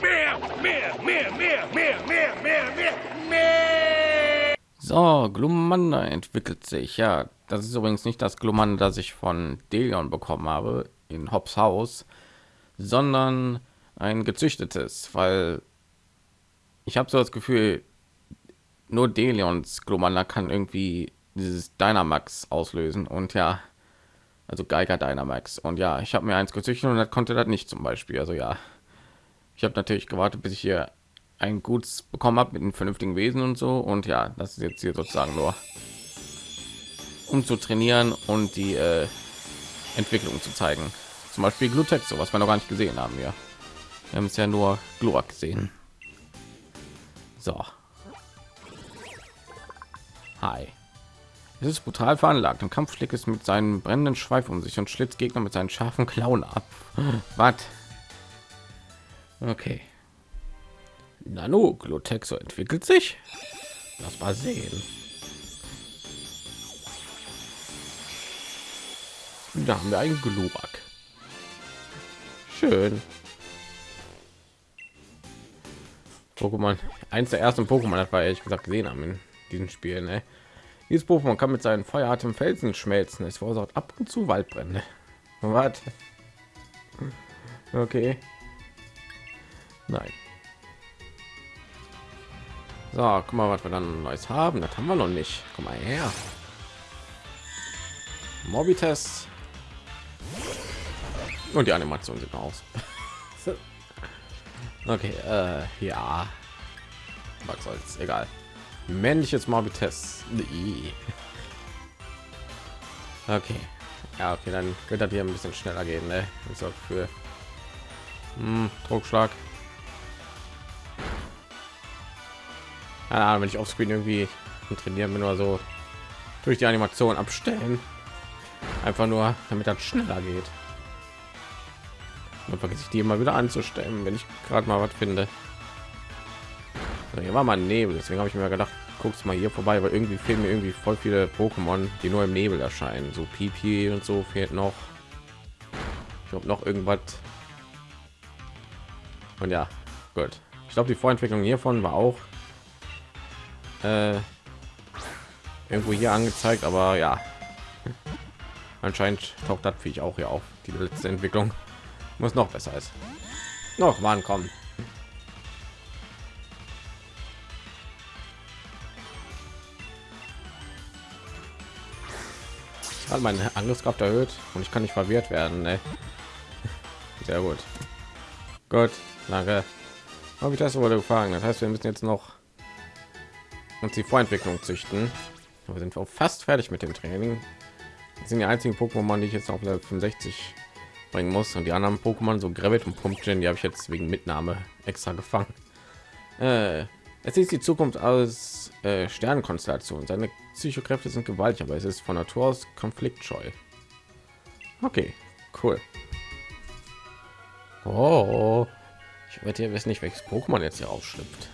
Mehr. Mehr, mehr, mehr, mehr, mehr, mehr, mehr, mehr. So, Glumanda entwickelt sich. Ja, das ist übrigens nicht das Glumanda, das ich von Delion bekommen habe in Hobbs Haus, sondern ein gezüchtetes, weil ich habe so das Gefühl, nur Delions Glumanda kann irgendwie dieses Dynamax auslösen und ja, also Geiger Dynamax und ja, ich habe mir eins gezüchtet und das konnte das nicht zum Beispiel. Also ja, ich habe natürlich gewartet, bis ich hier ein gutes bekommen habe mit einem vernünftigen Wesen und so und ja, das ist jetzt hier sozusagen nur um zu trainieren und die äh, Entwicklung zu zeigen. Zum Beispiel Glutex, so was wir noch gar nicht gesehen haben. Ja, wir haben es ja nur Glurak gesehen. So. Hi. Es ist brutal veranlagt und Kampf schlägt es mit seinem brennenden Schweif um sich und schlitzt Gegner mit seinen scharfen Klauen ab. Was? Okay. Nano Glutexo entwickelt sich. Lass mal sehen. Da haben wir einen Glurak. Schön. Pokémon. Eins der ersten Pokémon, das war ehrlich gesagt gesehen haben in diesem Spiel. Ne? Dieses Pokémon kann mit seinen Feueratem Felsen schmelzen. Es verursacht ab und zu Waldbrände. Warte. Okay. Nein. So, guck mal, was wir dann neues haben. Das haben wir noch nicht. Komm mal her. Mobitest. Und die Animation sieht aus. okay, äh, ja. Was soll's, egal. Männliches Mobitest. Okay. Ja, okay, dann wird das hier ein bisschen schneller gehen, ne? Ich sorge für hm, Druckschlag. Keine Ahnung, wenn ich auf Screen irgendwie trainieren bin oder so durch die Animation abstellen. Einfach nur, damit das schneller geht. Und vergesse ich die immer wieder anzustellen, wenn ich gerade mal was finde. Also hier war mal Nebel, deswegen habe ich mir gedacht, guckst mal hier vorbei, weil irgendwie fehlen mir irgendwie voll viele Pokémon, die nur im Nebel erscheinen. So Pipi und so fehlt noch. Ich glaube noch irgendwas. Und ja, gut. Ich glaube, die Vorentwicklung hiervon war auch äh, irgendwo hier angezeigt, aber ja, anscheinend taucht das ich auch hier auf. Die letzte Entwicklung muss noch besser ist. Noch wann kommen. hat meine Angriffskraft erhöht und ich kann nicht verwirrt werden. Ne? Sehr gut. Gut, danke. Habe ich das wurde gefangen. Das heißt, wir müssen jetzt noch uns die Vorentwicklung züchten. Wir sind auch fast fertig mit dem Training. Das sind die einzigen Pokémon, die ich jetzt auf Level 65 bringen muss und die anderen Pokémon so Gravit und Pumpkin, die habe ich jetzt wegen Mitnahme extra gefangen. Äh, es ist die Zukunft aus äh, Sternenkonstellation. Seine Psychokräfte sind gewaltig, aber es ist von Natur aus konfliktscheu. Okay, cool. Oh, ich werde hier wissen nicht, welches Pokémon jetzt hier aufschlüpft.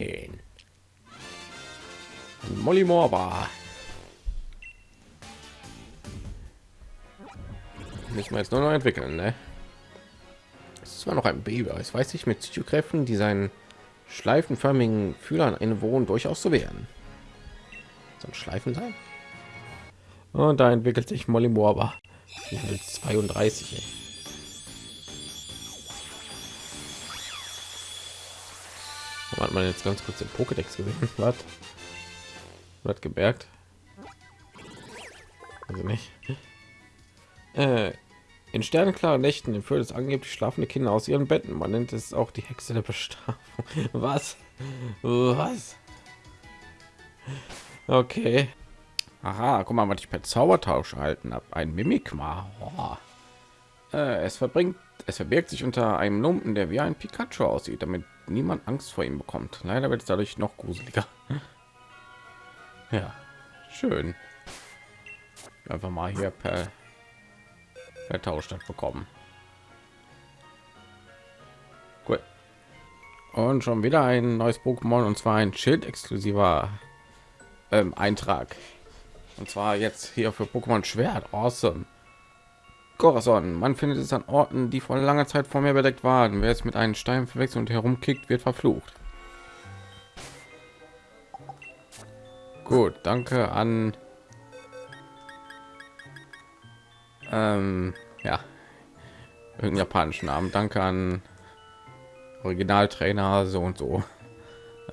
Schön. Molly Morba. Müssen wir jetzt nur noch entwickeln, ne? Es war noch ein Baby, es weiß sich mit Psychokräften, die seinen schleifenförmigen Fühlern innewohnen, durchaus zu werden. So ein Schleifen sein. Und da entwickelt sich Molly Morba. 32. Ey. Hat man jetzt ganz kurz den Pokédex gesehen? Was? Hat gemerkt? Also nicht. Äh, in sternenklaren Nächten entführt es angeblich schlafende Kinder aus ihren Betten. Man nennt es auch die Hexe der Bestrafung. Was? Was? Okay. Aha, guck mal, was ich per Zaubertausch erhalten habe. Ein Mimikma. Oh. Äh, es verbringt, es verbirgt sich unter einem Lumpen, der wie ein Pikachu aussieht, damit niemand Angst vor ihm bekommt. Leider wird es dadurch noch gruseliger. Ja, schön. Einfach mal hier per vertauscht hat bekommen. Gut. Und schon wieder ein neues Pokémon und zwar ein Schild exklusiver ähm, Eintrag. Und zwar jetzt hier für Pokémon Schwert. Awesome. Corazon. Man findet es an Orten, die vor langer Zeit vor mir bedeckt waren. Wer es mit einem Stein verwechselt und herumkickt, wird verflucht. Gut, danke an ähm, ja irgendeinen japanischen Namen. Danke an Originaltrainer so und so.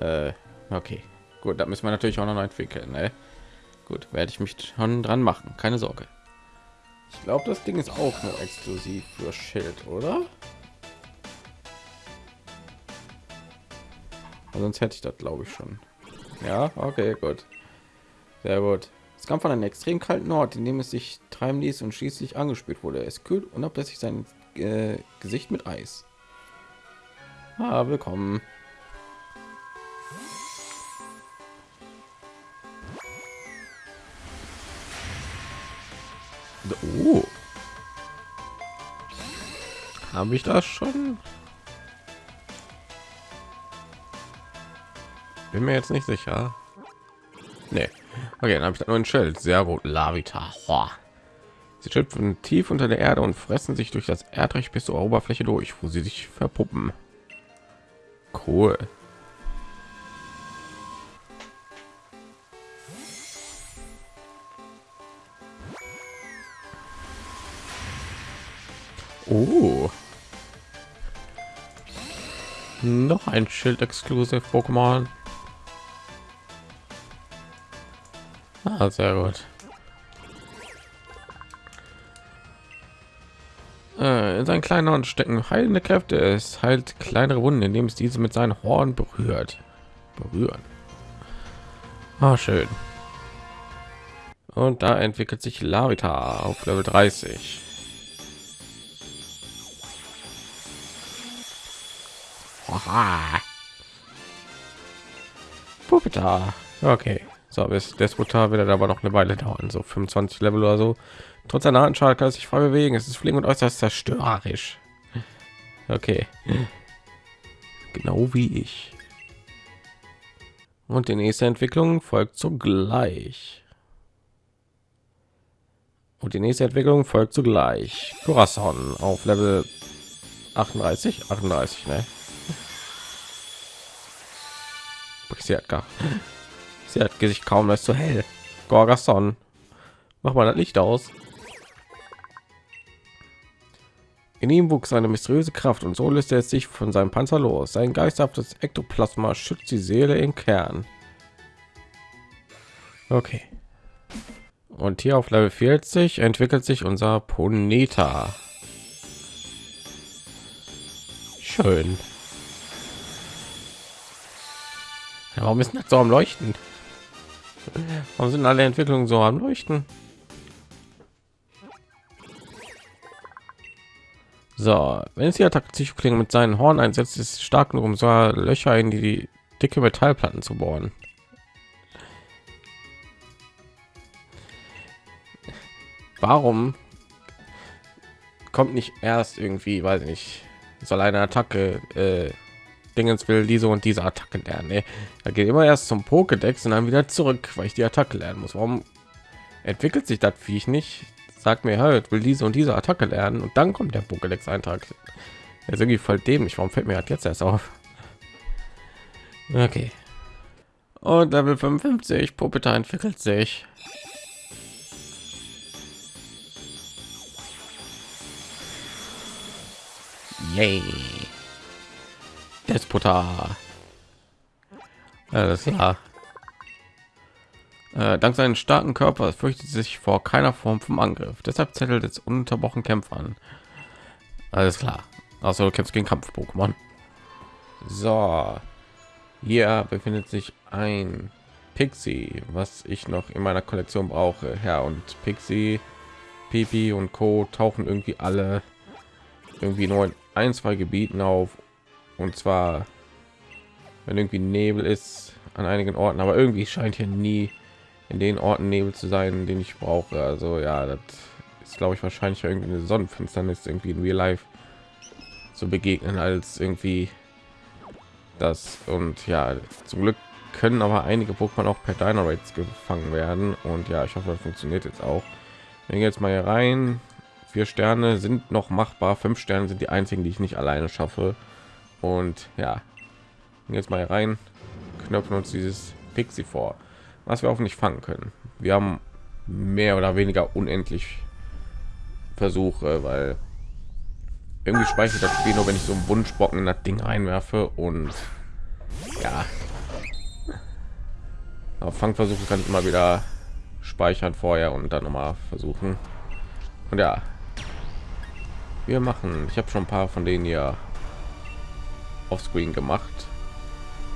Äh, okay, gut, da müssen wir natürlich auch noch entwickeln. Ne? Gut, werde ich mich schon dran machen. Keine Sorge. Ich glaube, das Ding ist auch nur exklusiv für Schild, oder? Sonst hätte ich das, glaube ich, schon. Ja, okay, gut. Sehr gut. Es kam von einem extrem kalten Ort, in dem es sich treiben ließ und schließlich angespült wurde. Es kühlt unablässig sein äh, Gesicht mit Eis. Ah, willkommen. Oh. Habe ich das schon? Bin mir jetzt nicht sicher. Nee. Okay, dann habe ich da nur ein Schild. Sehr gut. Lavita. Sie schöpfen tief unter der Erde und fressen sich durch das Erdreich bis zur Oberfläche durch, wo sie sich verpuppen. Cool. Oh. Noch ein Schild exklusiv Pokémon. Ah, sehr gut. Äh, in seinen kleinen Horn stecken heilende Kräfte. Es heilt kleinere Wunden, indem es diese mit seinen Horn berührt. Berühren. Ah, schön. Und da entwickelt sich Lavita auf Level 30. Puppeta. Okay. So, bis Despotar wird aber noch eine Weile dauern, so 25 Level oder so. Trotz einer Anschlag kann es sich frei bewegen. Es ist fliegen und äußerst zerstörerisch. Okay. Genau wie ich. Und die nächste Entwicklung folgt zugleich. Und die nächste Entwicklung folgt zugleich. Corazon auf Level 38, 38, ne? Sie hat gar, sie hat sich kaum als zu hell. Gorgason, mach mal das Licht aus. In ihm wuchs eine mysteriöse Kraft und so löste er sich von seinem Panzer los. Sein geisterhaftes Ektoplasma schützt die Seele im Kern. Okay. Und hier auf Level 40 entwickelt sich unser Poneta. Schön. Ja, warum ist das so am Leuchten? Warum sind alle Entwicklungen so am Leuchten? So, wenn es die Attacke Psychoklingen mit seinen Horn einsetzt, ist stark nur um so Löcher in die, die dicke Metallplatten zu bohren. Warum kommt nicht erst irgendwie, weiß ich nicht, soll eine Attacke äh, Dingens will diese und diese Attacke lernen. Ne? Da geht immer erst zum Pokédex und dann wieder zurück, weil ich die Attacke lernen muss. Warum entwickelt sich das Viech nicht? sagt mir halt will diese und diese Attacke lernen und dann kommt der Pokédex Eintrag. Er ist irgendwie voll dämlich. Warum fällt mir halt jetzt erst auf? Okay. Und Level 55 Puppeta entwickelt sich. Yay. Despota. Alles klar. Äh, dank seinen starken Körper fürchtet sich vor keiner Form vom Angriff. Deshalb zettelt es ununterbrochen Kämpfe an. Alles klar. Also du kämpfst gegen Kampf-Pokémon. So. Hier befindet sich ein Pixie, was ich noch in meiner Kollektion brauche. Ja, und Pixie, Pipi und Co. tauchen irgendwie alle irgendwie nur in ein, zwei Gebieten auf. Und zwar, wenn irgendwie Nebel ist an einigen Orten, aber irgendwie scheint hier nie in den Orten Nebel zu sein, den ich brauche. Also ja, das ist glaube ich wahrscheinlich irgendwie eine Sonnenfinsternis irgendwie in Real Life zu begegnen als irgendwie das. Und ja zum Glück können aber einige Pokémon auch per Dynarates gefangen werden. Und ja, ich hoffe, das funktioniert jetzt auch. Wenn jetzt mal hier rein, vier Sterne sind noch machbar, fünf Sterne sind die einzigen, die ich nicht alleine schaffe und ja, jetzt mal rein, knöpfen uns dieses Pixie vor, was wir nicht fangen können. Wir haben mehr oder weniger unendlich Versuche, weil irgendwie speichert das Spiel nur, wenn ich so einen Wunschbocken in das Ding einwerfe und ja, auf Fangversuche kann ich immer wieder speichern vorher und dann noch mal versuchen. Und ja, wir machen. Ich habe schon ein paar von denen hier auf Screen gemacht.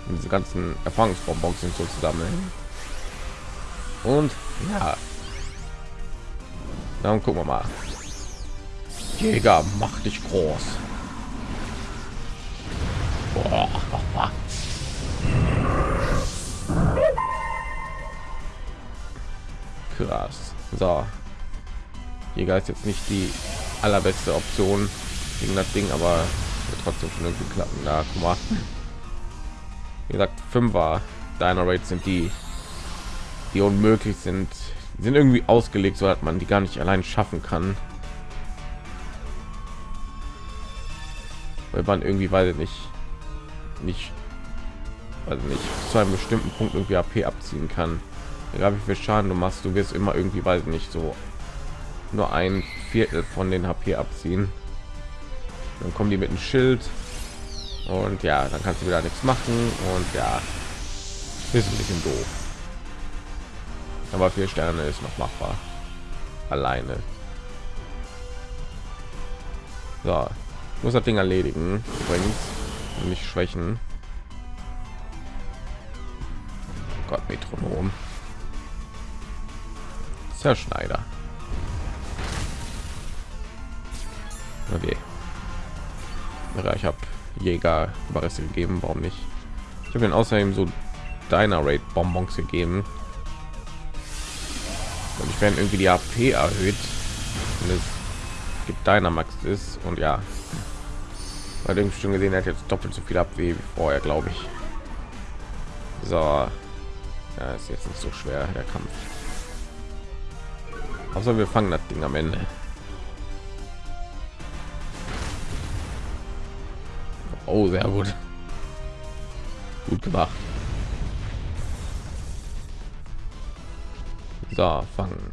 Und diese ganzen Erfahrungsbonbons sind so zusammen. Und ja, dann gucken wir mal. Jäger, mach dich groß. Boah. Krass. So. Jäger ist jetzt nicht die allerbeste Option gegen das Ding, aber trotzdem schon irgendwie klappen. Da, guck mal. Wie gesagt, Fünfer Deiner Rates sind die, die unmöglich sind. Die sind irgendwie ausgelegt, so hat man die gar nicht allein schaffen kann. Weil man irgendwie, weil nicht, nicht, also nicht zu einem bestimmten Punkt irgendwie AP abziehen kann egal wie viel Schaden du machst, du wirst immer irgendwie, weiß nicht, so nur ein Viertel von den HP abziehen. Dann kommen die mit dem Schild und ja, dann kannst du wieder nichts machen und ja, ist ein bisschen doof. Aber vier Sterne ist noch machbar. Alleine. So, muss das Ding erledigen übrigens nicht schwächen. Gott, Metronom. Zerschneider. Okay. Ja, ich habe Jäger Überreste gegeben, warum nicht? Ich habe ihn außerdem so deiner Raid Bonbons gegeben. Und ich werde irgendwie die AP erhöht. Und es gibt deiner Max ist und ja. Weil irgendwie schon gesehen, hat jetzt doppelt so viel ab wie vorher, glaube ich. So. Ja, ist jetzt nicht so schwer der Kampf. Also wir fangen das Ding am Ende. Oh, sehr gut. Gut gemacht. So, fangen.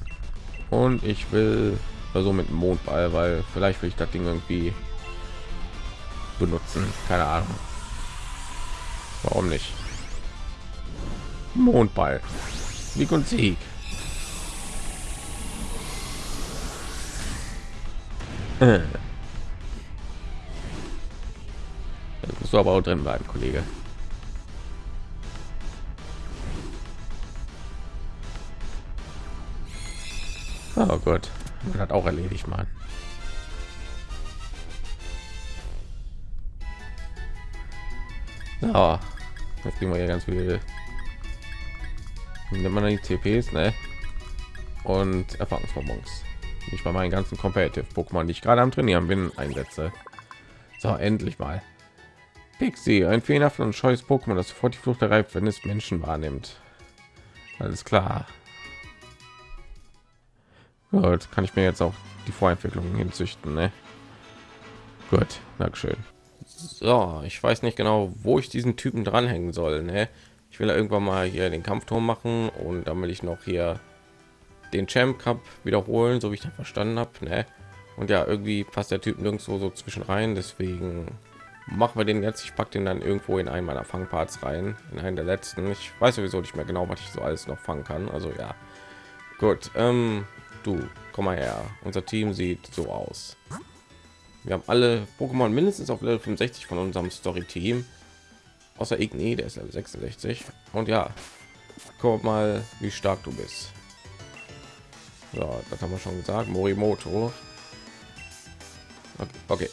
Und ich will also mit Mondball, weil vielleicht will ich das Ding irgendwie benutzen. Keine Ahnung. Warum nicht? Mondball. Sieg und Sieg. Musst du aber auch drin bleiben, Kollege. Oh Gott, man hat auch erledigt, man. Ja, jetzt kriegen wir hier ganz viele. Nimmt man die TPs, ne? Und Erfahrungsbonbons ich bei meinen ganzen competitive Pokémon, die ich gerade am Trainieren bin, einsetze. So, endlich mal. Pixie, ein fehlerhaft und scheues Pokémon, das sofort die Flucht erreicht, wenn es Menschen wahrnimmt. Alles klar. Gut, kann ich mir jetzt auch die Vorentwicklung hinzüchten, ne? Gut, Dankeschön. So, ich weiß nicht genau, wo ich diesen Typen dranhängen soll, ne? Ich will irgendwann mal hier den Kampfturm machen und dann will ich noch hier den Champ Cup wiederholen, so wie ich das verstanden habe. Ne? Und ja, irgendwie passt der Typ nirgendwo so zwischen rein, deswegen machen wir den jetzt. Ich packe den dann irgendwo in einen meiner Fangparts rein, in einen der letzten. Ich weiß sowieso nicht mehr genau, was ich so alles noch fangen kann. Also ja, gut. Ähm, du, komm mal her. Unser Team sieht so aus. Wir haben alle Pokémon mindestens auf Level 65 von unserem Story-Team. Außer Igni, der ist Level 66. Und ja, guck mal, wie stark du bist. Ja, das haben wir schon gesagt. Morimoto. Okay, okay.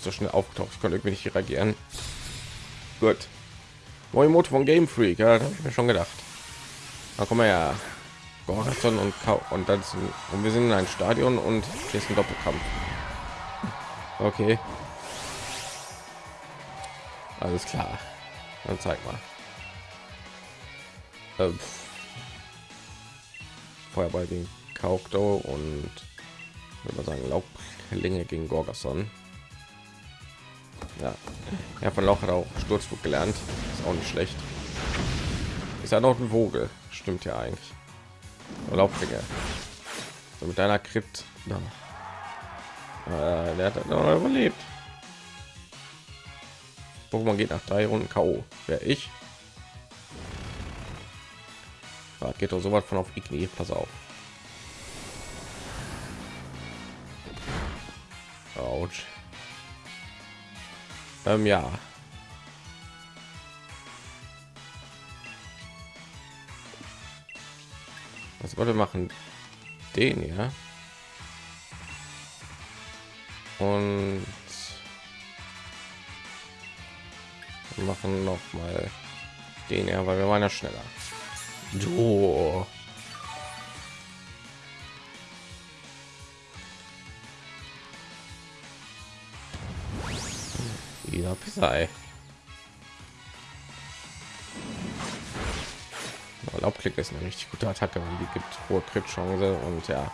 So schnell aufgetaucht. Ich konnte irgendwie nicht reagieren. Gut. Morimoto von Game Freak. Ja, habe ich mir schon gedacht. Da kommen wir ja. Gorathon und Kau und dann sind, und wir sind in ein Stadion und hier ist ein Doppelkampf. Okay. Alles klar. Dann zeig mal. Äh, Feuerball gegen Kaukto und würde sagen Laubklinge gegen Gorgason. Ja, ja von hat auch Sturzflug gelernt. Ist auch nicht schlecht. Ist ja noch ein Vogel. Stimmt ja eigentlich. Laubklinge. So mit deiner. Ja. Äh, der hat noch überlebt. Pokémon geht nach drei Runden K.O. Wer ich? Da geht doch so weit von auf Igni. Pass auf. Autsch. Ähm, ja. Was wollte machen? Den ja. Und machen noch mal den ja, weil wir waren ja schneller. Du. Wieder Pisei. Laubklick ist eine richtig gute Attacke und die gibt hohe Crit-Chance und ja.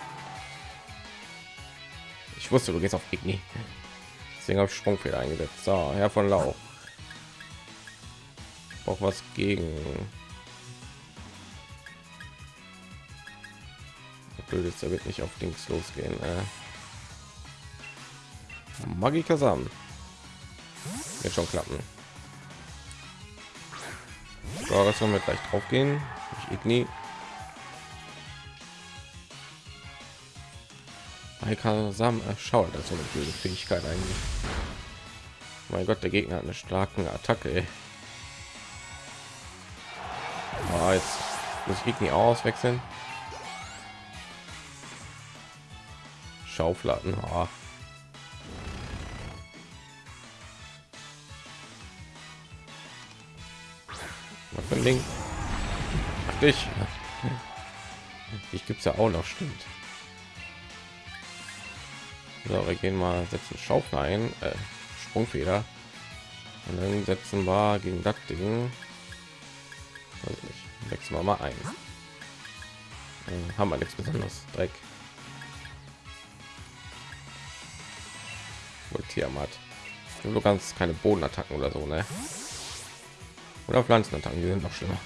Ich wusste, du gehst auf Igni. Deswegen habe ich Sprungfehler eingesetzt. So, Herr von Lauch. Auch was gegen. Blöd wird nicht auf Dings losgehen. Äh. Magika Sam. Wird schon klappen. So, das wollen wir gleich drauf gehen. Ich Igni. Sam erschaut das so eine blöde Fähigkeit eigentlich. Mein Gott, der Gegner hat eine starke Attacke. Oh, jetzt muss ich Igni auswechseln. Schaufladen. Oh. Was für ein Ding? Dich. Ich gibt's ja auch noch, stimmt. So, wir gehen mal setzen Schaufel ein, äh, Sprungfeder. Und dann setzen wir gegen das Ding. Weiß nicht, wechseln wir mal ein. Dann haben wir nichts besonders. Dreck. Tiamat. Du kannst keine Bodenattacken oder so, ne? Oder Pflanzenattacken, die sind noch schlimmer.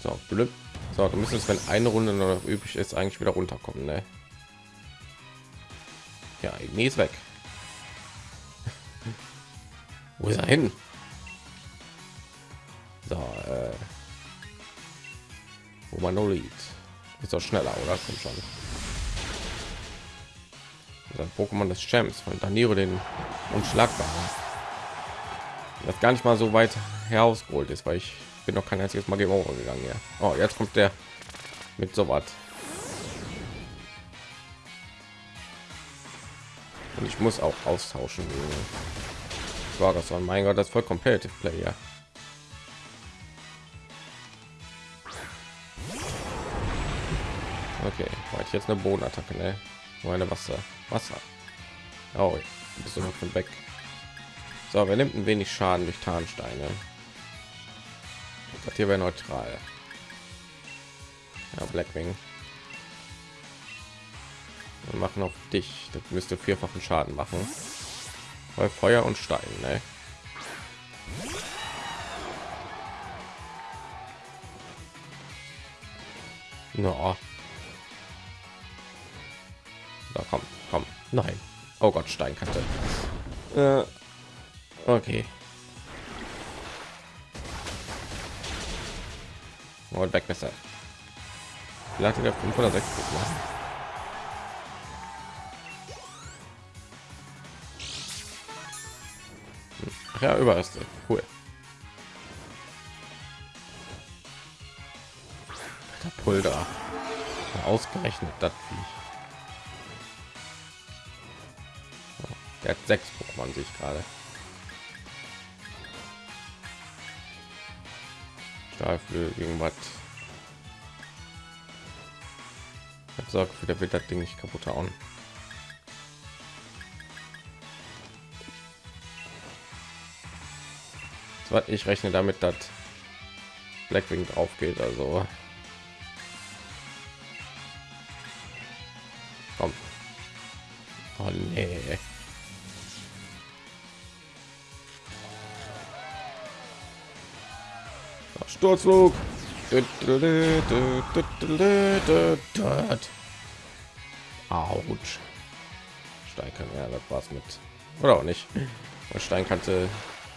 So, blöd. So, du müsstest, wenn eine Runde noch übrig ist, eigentlich wieder runterkommen, ne? Ja, nee, ist weg. Wo ist er hin? So, äh, wo man nur liegt. Ist doch schneller, oder? Kommt schon. Das Pokémon des Champs von Daniro den unschlagbaren. Das gar nicht mal so weit herausgeholt ist, weil ich bin noch kein einziges Mal Game gegangen. Ja. Oh, jetzt kommt der mit so was. Und ich muss auch austauschen. War das war mein Gott, das voll competitive Player. Okay, war ich jetzt eine Bodenattacke, ne? Meine Wasser, Wasser. Oh, bist du noch von weg. So, wir nimmt ein wenig Schaden durch Tarnsteine. Das hier wäre neutral. Ja, Blackwing. Wir machen auf dich. Das müsste vierfachen Schaden machen. Bei Feuer und Stein, ne? No. Da komm, komm. Nein. Oh Gott, Steinkante. Äh, okay. Und weg besser. Vielleicht der 5 oder 6 machen. Ach ja, Überreste. Cool. Der Pulver. Ausgerechnet das Viech. Er hat sechs Pokémon sich gerade. Stahlflöhe, irgendwas. Ich Sorge für der wird das Ding nicht kaputt hauen. Ich rechne damit, dass Blackwing drauf geht, also Sturzflug. Autsch. Kann ja das war's mit oder auch nicht. Stein kannte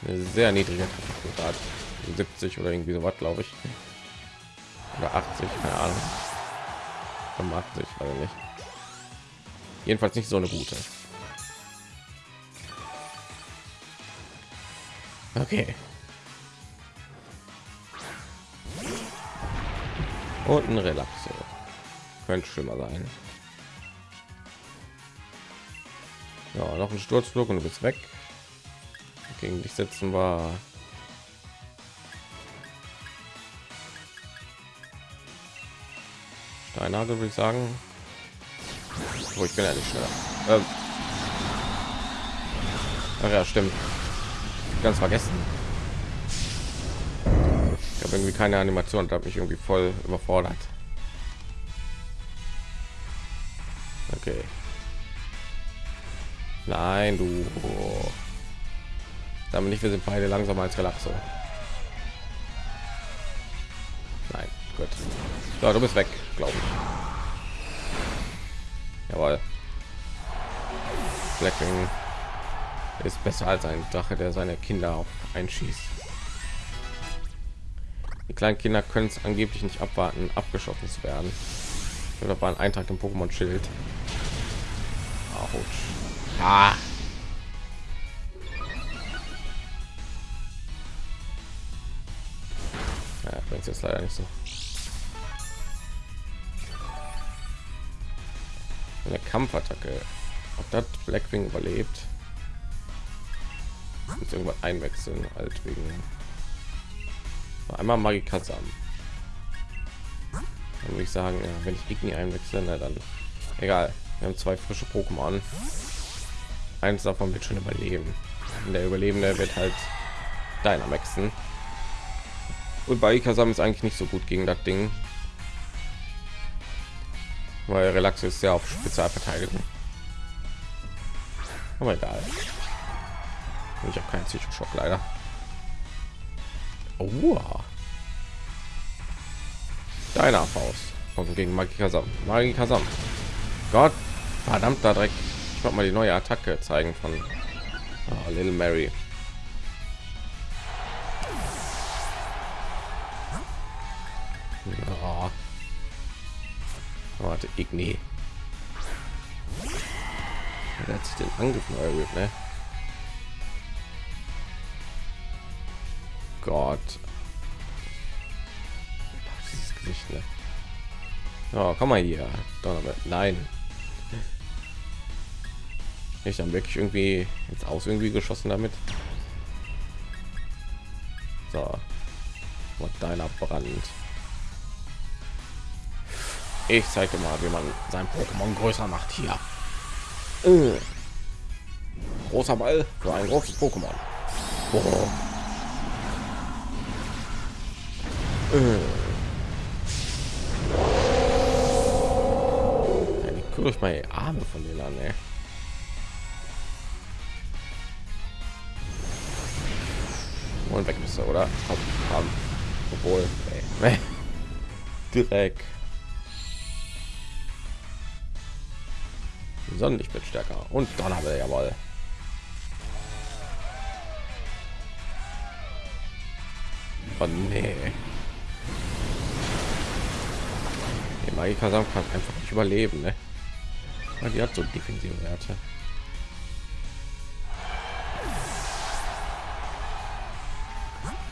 eine sehr niedrige Trefferquote 70 oder irgendwie so was glaube ich oder 80 keine Ahnung 85 also nicht jedenfalls nicht so eine gute okay und ein Relaxo könnte schlimmer sein. Ja noch ein Sturzflug und du bist weg. Gegen dich setzen war Steinhagel würde ich sagen. Oh, ich bin ja nicht schneller. Ähm. Ach ja stimmt. Ganz vergessen irgendwie keine animation da habe ich irgendwie voll überfordert. Okay. Nein du. Damit nicht wir sind beide langsamer als relaxo. Nein gut. So, du bist weg glaube ich. Jawohl. Blackwing ist besser als ein Drache, der seine Kinder auch einschießt. Die kleinen Kinder können es angeblich nicht abwarten, abgeschossen zu werden. Oder war ein Eintrag im Pokémon Schild. Ah. Ja, bringt jetzt leider nicht so. Eine Kampfattacke. Ob das Blackwing überlebt? Muss irgendwas einwechseln, alt wegen. Einmal Magikasam. Dann würde ich sagen, ja, wenn ich Igni einwechseln, dann egal. Wir haben zwei frische Pokémon. Eins davon wird schon überleben. Und der Überlebende wird halt Dynamaxen. Und bei Ikasam ist eigentlich nicht so gut gegen das Ding. Weil Relax ist ja auf Spezialverteidigung. Aber egal. Ich habe keinen Psychoschock leider. Oh. Deiner Faust kommt gegen Magikasam. Magikasam. Gott, verdammter Dreck. Ich wollte mal die neue Attacke zeigen von oh, Little Mary. Oh. Warte, Igni. Er hat sich den Angriff neu erhöht, ne? Gott. Dieses Gesicht, ne? Oh, komm mal hier. Donnerwetter. Nein. Ich dann wirklich irgendwie jetzt aus irgendwie geschossen damit. So. Und deiner Brand. Ich zeige mal, wie man sein Pokémon größer macht hier. Äh. Großer Ball für ein großes Pokémon. Oh. Äh. Guckt euch mal die Arme von denen an, ey. Und weg bist du, oder? Komm, komm. Obwohl, ey. direkt. Sonnenlicht wird stärker und dann haben wir ja mal. Oh nee. Die Magika kann einfach nicht überleben, ne? Die hat so defensive Werte.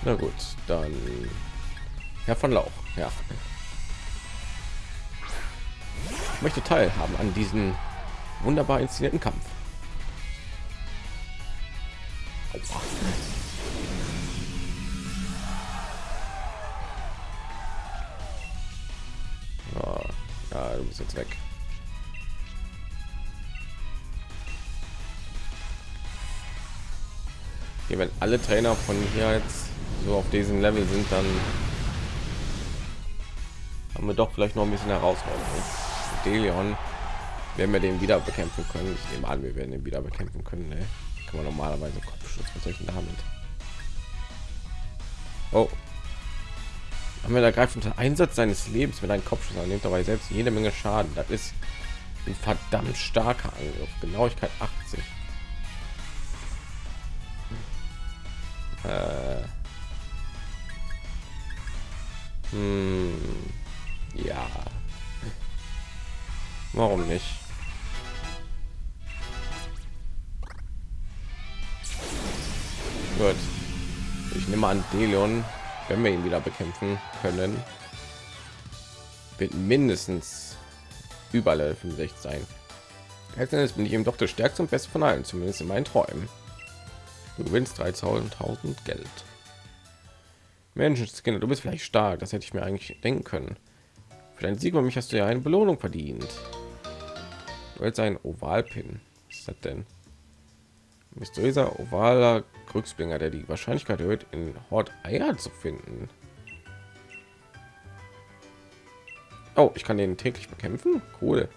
Na gut, dann Herr von Lauch, ja. Ich möchte teilhaben an diesen wunderbar inszenierten Kampf. Bist jetzt weg. Okay, wenn alle Trainer von hier jetzt so auf diesem Level sind, dann haben wir doch vielleicht noch ein bisschen Herausforderung. Delion werden wir den wieder bekämpfen können. Ich nehme an, wir werden ihn wieder bekämpfen können. Ne? Kann man normalerweise soll ich denn damit? Oh. Haben wir ergreift unter Einsatz seines Lebens mit einem Kopfschuss an, nimmt dabei selbst jede Menge Schaden. Das ist ein verdammt starker Angriff. Genauigkeit 80. Äh. Hm. Ja. Warum nicht? Gut. Ich nehme an, Delion, wenn wir ihn wieder bekämpfen können, wird mindestens über Level 65 sein. Letztendlich bin ich eben doch der stärkste und beste von allen, zumindest in meinen Träumen. Du gewinnst 3000 Geld. Menschen, du bist vielleicht stark, das hätte ich mir eigentlich denken können. Für deinen Sieg über mich hast du ja eine Belohnung verdient. Du jetzt ein Ovalpin. Was ist das denn? Mysteriöser ovaler Glücksbringer, der die Wahrscheinlichkeit erhöht, in Hort Eier zu finden. Oh, ich kann den täglich bekämpfen. Cool.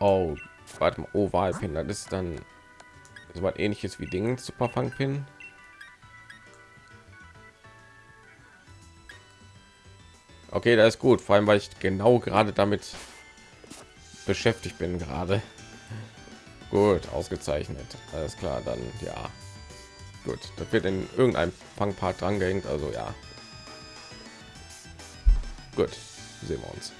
Oh, warte mal, Ovalpin, das ist dann so was ähnliches wie Dingen Superfang-Pin. Okay, das ist gut, vor allem weil ich genau gerade damit beschäftigt bin gerade. Gut, ausgezeichnet. Alles klar, dann ja. Gut, das wird in irgendeinem Fangpart dran gehängt, also ja. Gut, sehen wir uns.